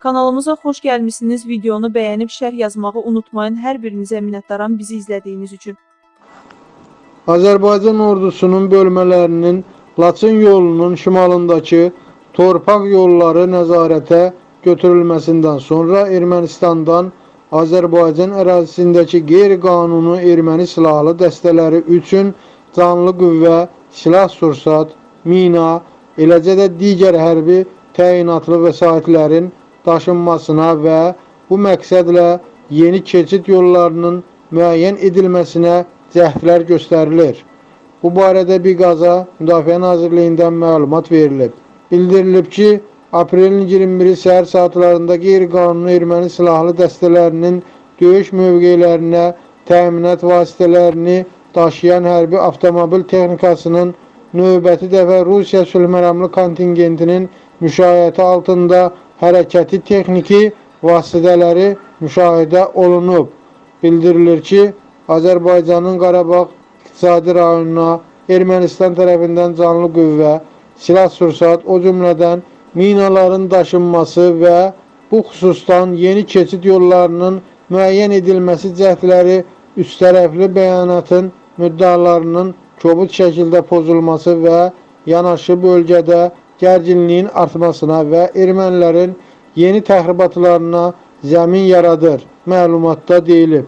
Kanalımıza xoş gəlmisiniz. Videonu bəyənib şərh yazmağı unutmayın. Hər birinizə minnətdaram bizi izlədiyiniz üçün. Azərbaycan ordusunun bölmələrinin Laçın yolunun şimalındakı torpaq yolları nəzarətə götürülməsindən sonra Ermənistandan Azərbaycan ərazisindəki qeyri-qanuni erməni silahlı dəstələri üçün canlı qüvvə, silah-sursat, mina, eləcə də digər hərbi təyinatlı vəsaitlərin daşınmasına və bu məqsədlə yeni keçid yollarının müəyyən edilməsinə cəhdlər göstərilir. Bu barədə Biqaza Müdafiə Nazirliyindən məlumat verilib. Bildirilib ki, aprelin 21-i səhər saatlarında qeyri-qanuni erməni silahlı dəstələrinin döyüş mövqelərinə təminat vasitələrini daşıyan hərbi avtomobil texnikasının növbəti dəfə Rusiya sülhməramlı kontingentinin müşayiəti altında hərəkəti texniki vasitələri müşahidə olunub. Bildirilir ki, Azərbaycanın Qarabağ iqtisadi rayonuna Ermənistan tərəfindən canlı qüvvə, silah-sursat, o cümlədən minaların daşınması və bu xüsusdan yeni keçid yollarının müəyyən edilməsi cəhdləri üstərəfli bəyanatın müddalarının kobud şəkildə pozulması və yanaşı bölgədə gərginliyin artmasına və ermənilərin yeni təxribatlarına zəmin yaradır. Məlumatda deyilib.